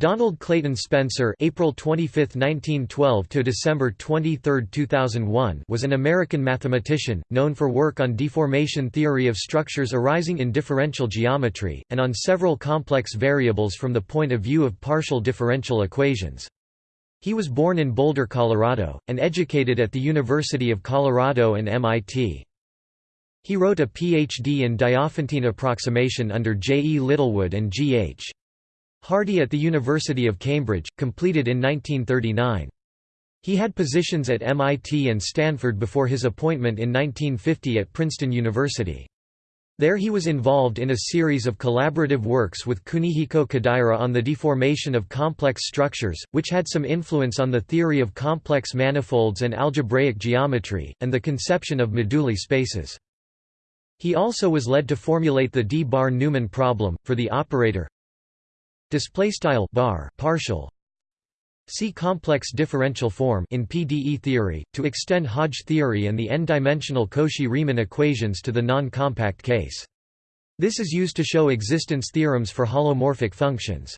Donald Clayton Spencer April 25, 1912 to December 23, 2001 was an American mathematician, known for work on deformation theory of structures arising in differential geometry, and on several complex variables from the point of view of partial differential equations. He was born in Boulder, Colorado, and educated at the University of Colorado and MIT. He wrote a Ph.D. in Diophantine approximation under J. E. Littlewood and G. H. Hardy at the University of Cambridge, completed in 1939. He had positions at MIT and Stanford before his appointment in 1950 at Princeton University. There he was involved in a series of collaborative works with Kunihiko Kodaira on the deformation of complex structures, which had some influence on the theory of complex manifolds and algebraic geometry, and the conception of moduli spaces. He also was led to formulate the D-bar-Neumann problem, for the operator display style bar partial See complex differential form in PDE theory to extend Hodge theory and the n-dimensional Cauchy-Riemann equations to the non-compact case. This is used to show existence theorems for holomorphic functions.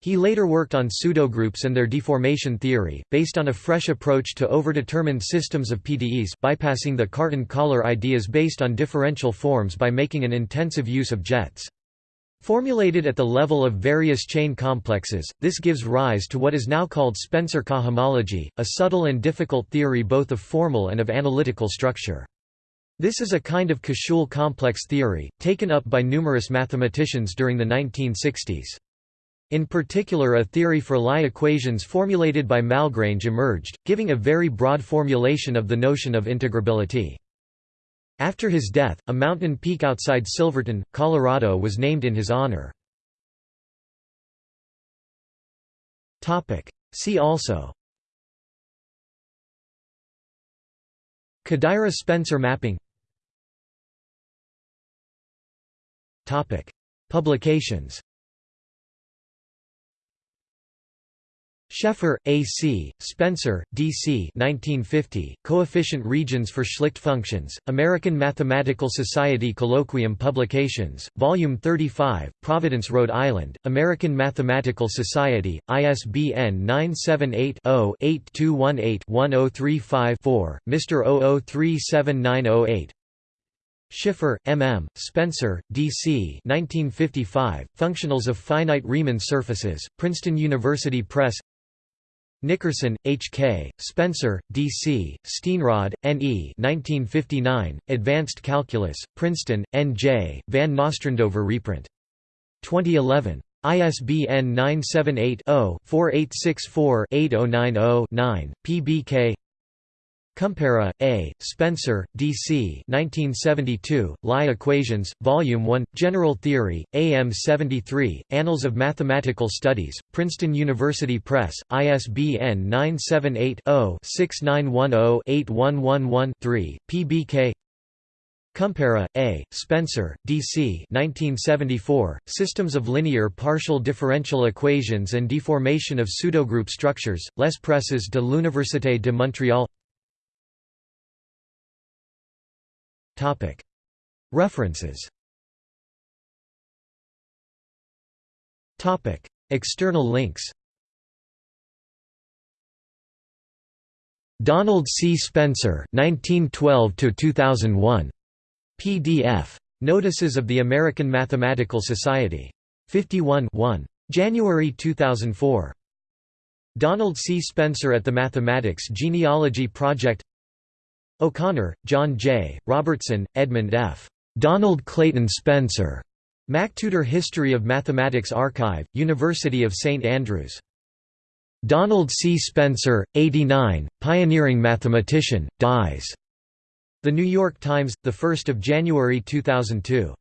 He later worked on pseudogroups and their deformation theory, based on a fresh approach to overdetermined systems of PDEs, bypassing the Cartan-Kähler ideas based on differential forms by making an intensive use of jets. Formulated at the level of various chain complexes, this gives rise to what is now called Spencer cohomology, a subtle and difficult theory both of formal and of analytical structure. This is a kind of Koszul complex theory, taken up by numerous mathematicians during the 1960s. In particular a theory for Lie equations formulated by Malgrange emerged, giving a very broad formulation of the notion of integrability. After his death, a mountain peak outside Silverton, Colorado was named in his honor. See also. Kodaira–Spencer mapping. Publications Schaeffer, A. C., Spencer, D. C. 1950, Coefficient Regions for Schlicht Functions, American Mathematical Society Colloquium Publications, Volume 35, Providence, Rhode Island, American Mathematical Society, ISBN 978-0-8218-1035-4, Mr. 00379008 Schiffer, M. M., Spencer, D. C. 1955, Functionals of Finite Riemann Surfaces, Princeton University Press Nickerson, H. K., Spencer, D. C., Steenrod, N. E. 1959, Advanced Calculus, Princeton, N. J., Van Nostrandover reprint. 2011. ISBN 978-0-4864-8090-9, PBK Kumpera, A., Spencer, D.C. 1972, Lie Equations, Volume 1, General Theory, AM 73, Annals of Mathematical Studies, Princeton University Press, ISBN 978-0-6910-8111-3, PBK Kumpera, A., Spencer, D.C. 1974, Systems of Linear Partial Differential Equations and Deformation of Pseudogroup Structures, Les Presses de l'Université de Montréal References External links Donald C. Spencer 1912 2001. PDF. Notices of the American Mathematical Society. 51 1. January 2004. Donald C. Spencer at the Mathematics Genealogy Project O'Connor, John J., Robertson, Edmund F. Donald Clayton Spencer. MacTutor History of Mathematics Archive, University of St Andrews. Donald C. Spencer, 89, pioneering mathematician, dies. The New York Times, 1 January 2002.